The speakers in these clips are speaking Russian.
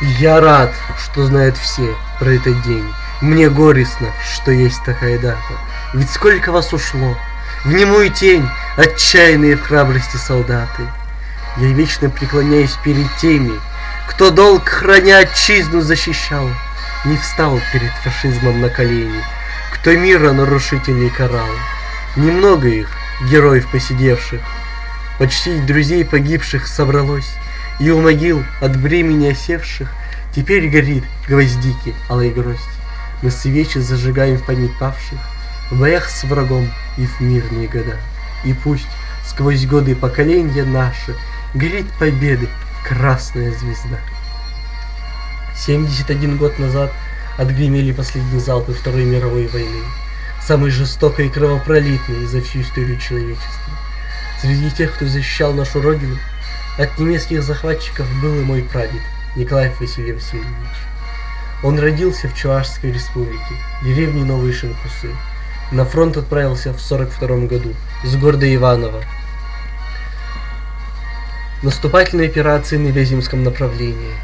Я рад, что знают все про этот день. Мне горестно, что есть такая дата. Ведь сколько вас ушло, в немую тень, отчаянные в храбрости солдаты. Я вечно преклоняюсь перед теми, кто долг храня отчизну защищал, не встал перед фашизмом на колени, кто мира нарушителей карал. Немного их, героев посидевших, почти друзей погибших собралось, и у могил от бремени осевших Теперь горит гвоздики алой гроздь. Мы свечи зажигаем в память павших, В боях с врагом и в мирные года. И пусть сквозь годы поколения наши Горит победы красная звезда. 71 год назад отгремели последние залпы Второй мировой войны, самой жестокой и кровопролитной за всю историю человечества. Среди тех, кто защищал нашу Родину, от немецких захватчиков был и мой прадед Николай Василий Васильевич. Он родился в Чувашской республике, деревне Новые Шинкусы. На фронт отправился в 42 году с города Иваново. Наступательные операции на Вяземском направлении.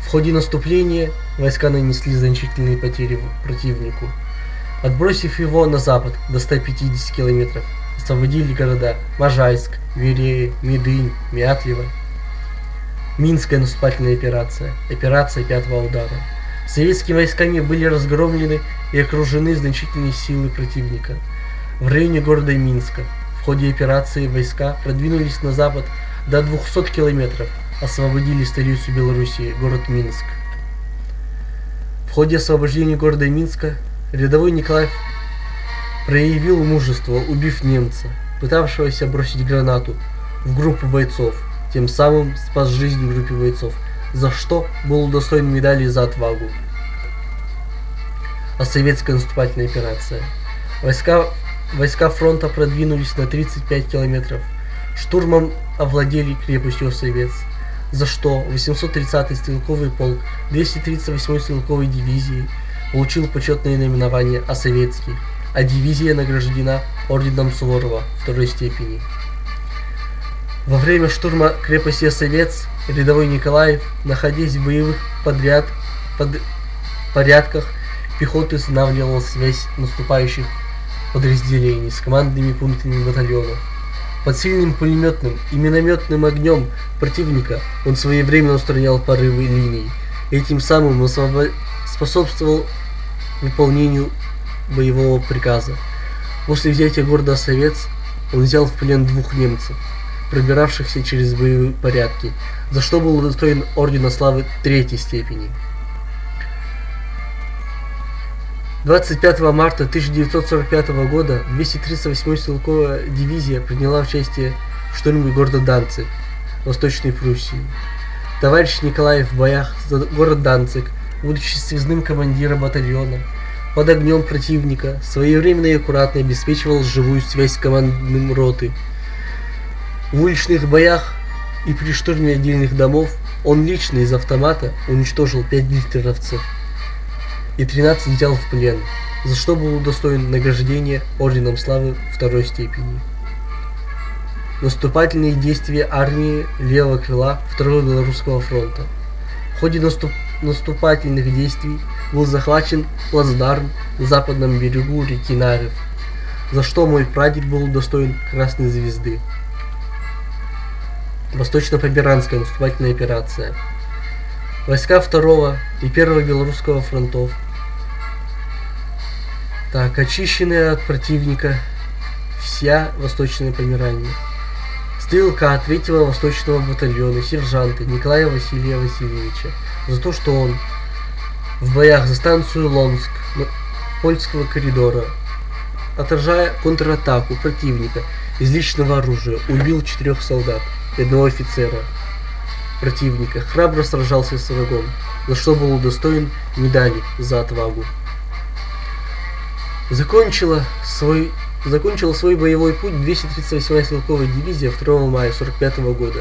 В ходе наступления войска нанесли значительные потери противнику. Отбросив его на запад до 150 километров, освободили города Можайск, Верея, Медынь, Мятлево. Минская наступательная операция, операция пятого удара. Советскими войсками были разгромлены и окружены значительные силы противника. В районе города Минска в ходе операции войска продвинулись на запад до 200 километров, освободили столицу Белоруссии, город Минск. В ходе освобождения города Минска рядовой Николаев проявил мужество, убив немца, пытавшегося бросить гранату в группу бойцов, тем самым спас жизнь группе бойцов, за что был удостоен медали за отвагу. А советская наступательная операция. Войска, войска фронта продвинулись на 35 километров. Штурмом овладели крепостью Осовец, за что 830-й стрелковый полк 238-й стрелковой дивизии получил почетное наименование Осоветский, а дивизия награждена орденом Суворова второй степени. Во время штурма крепости Осовец рядовой Николаев, находясь в боевых подряд, под, порядках, пехоты устанавливал связь наступающих подразделений с командными пунктами батальонов. Под сильным пулеметным и минометным огнем противника он своевременно устранял порывы линий, и этим самым способствовал выполнению боевого приказа. После взятия города Совец он взял в плен двух немцев пробиравшихся через боевые порядки, за что был удостоен Ордена Славы Третьей степени. 25 марта 1945 года 238-я стрелковая дивизия приняла участие в штурме города Данциг, Восточной Пруссии. Товарищ Николаев в боях за город Данциг, будучи связным командиром батальона, под огнем противника, своевременно и аккуратно обеспечивал живую связь с командным роты – в уличных боях и при штурме отдельных домов он лично из автомата уничтожил 5 гитлеровцев и 13 взял в плен, за что был удостоен награждения Орденом Славы второй степени. Наступательные действия армии левого крыла Второго Белорусского фронта. В ходе наступ наступательных действий был захвачен плацдарм на западном берегу реки Нарев, за что мой прадед был удостоен Красной Звезды. Восточно-Поберанская наступательная операция. Войска второго и первого белорусского фронтов. Так, очищенная от противника вся Восточная Померания. Стрелка третьего Восточного батальона сержанта Николая Василия Васильевича за то, что он в боях за станцию Ломск польского коридора, отражая контратаку противника из личного оружия, убил четырех солдат и одного офицера противника, храбро сражался с врагом, за что был удостоен медали за отвагу. Закончила свой, закончила свой боевой путь 238-я стрелковая дивизия 2 мая 45 года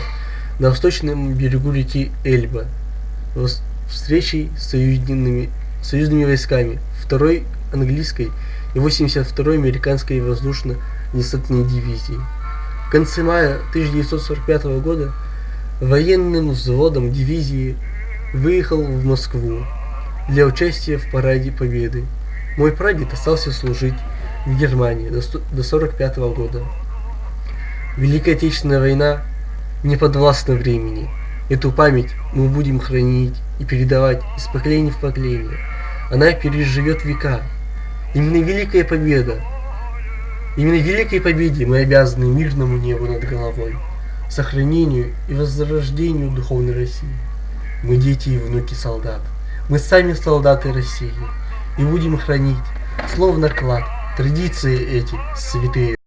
на восточном берегу реки Эльба встречей с союзными, союзными войсками 2-й английской и 82-й американской воздушно-десантной дивизии. В конце мая 1945 года военным взводом дивизии выехал в Москву для участия в параде Победы. Мой прадед остался служить в Германии до 1945 года. Великая Отечественная война не подвластна времени. Эту память мы будем хранить и передавать из поколения в поколение. Она переживет века. Именно Великая Победа, именно Великой Победе мы обязаны мирному небу над головой, сохранению и возрождению духовной России. Мы дети и внуки солдат. Мы сами солдаты России и будем хранить, словно клад, традиции эти святые.